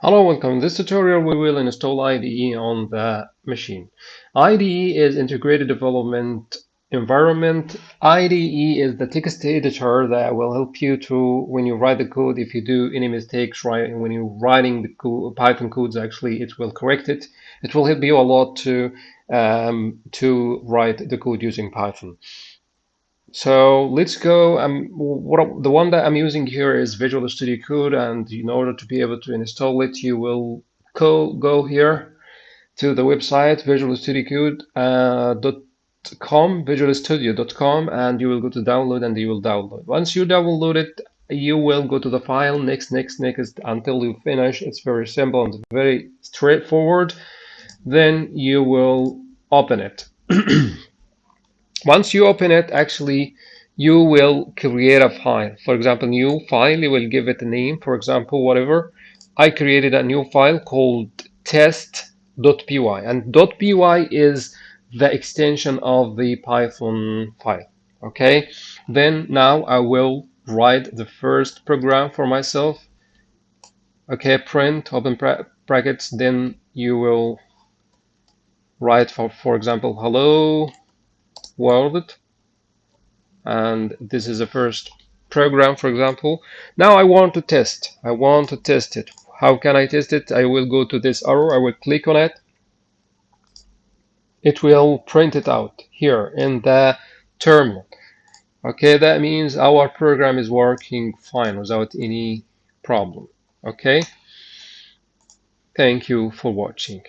Hello, welcome. In this tutorial, we will install IDE on the machine. IDE is Integrated Development Environment. IDE is the text editor that will help you to, when you write the code, if you do any mistakes, right, when you're writing the Python codes, actually, it will correct it. It will help you a lot to, um, to write the code using Python. So let's go. Um, what the one that I'm using here is Visual Studio Code, and in order to be able to install it, you will go go here to the website visualstudiocode.com, uh, visualstudio.com, and you will go to download, and you will download. Once you download it, you will go to the file next, next, next until you finish. It's very simple and very straightforward. Then you will open it. Once you open it, actually, you will create a file. For example, new file, you will give it a name, for example, whatever. I created a new file called test.py, and .py is the extension of the Python file. Okay, then now I will write the first program for myself. Okay, print, open brackets, then you will write, for, for example, hello world and this is the first program for example. Now I want to test. I want to test it. How can I test it? I will go to this arrow. I will click on it. It will print it out here in the terminal. Okay that means our program is working fine without any problem. Okay? Thank you for watching